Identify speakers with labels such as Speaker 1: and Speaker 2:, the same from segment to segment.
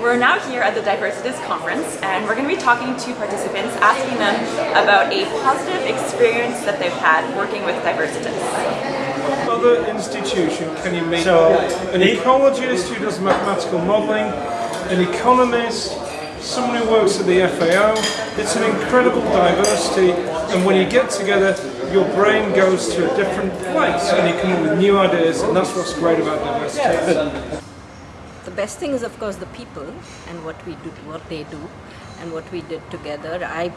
Speaker 1: We're now here at the Diversitas conference and we're going to be talking to participants asking them about a positive experience that they've had working with Diversitas.
Speaker 2: Other institution can you meet
Speaker 3: So,
Speaker 2: an ecologist who does mathematical modelling, an economist, someone who works at the FAO. It's an incredible diversity and when you get together your brain goes to a different place and you come up with new ideas and that's what's great about diversity.
Speaker 4: The best thing is of course the people and what we do, what they do and what we did together. I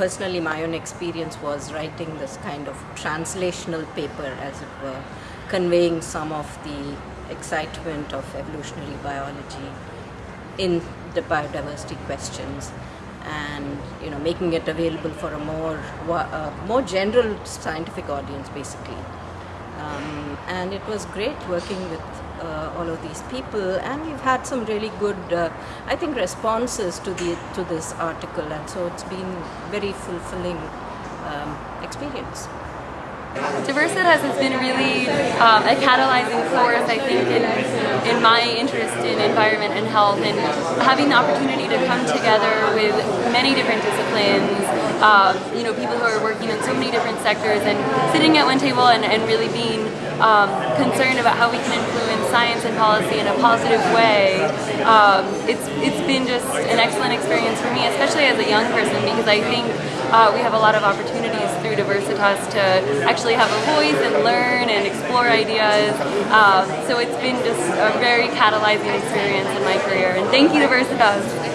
Speaker 4: personally my own experience was writing this kind of translational paper as it were, conveying some of the excitement of evolutionary biology in the biodiversity questions and you know making it available for a more more general scientific audience basically um, and it was great working with uh, all of these people and we've had some really good uh, I think responses to the to this article and so it's been very fulfilling um, experience.
Speaker 5: Diversitas has been really um, a catalyzing force, I think, in, in my interest in environment and health and having the opportunity to come together with many different disciplines, um, you know, people who are working in so many different sectors and sitting at one table and, and really being um, concerned about how we can influence science and policy in a positive way. Um, it's, it's been just an excellent experience for me, especially as a young person, because I think uh, we have a lot of opportunities through Diversitas to actually have a voice and learn and explore ideas. Um, so it's been just a very catalyzing experience in my career. And thank you, Diversitas.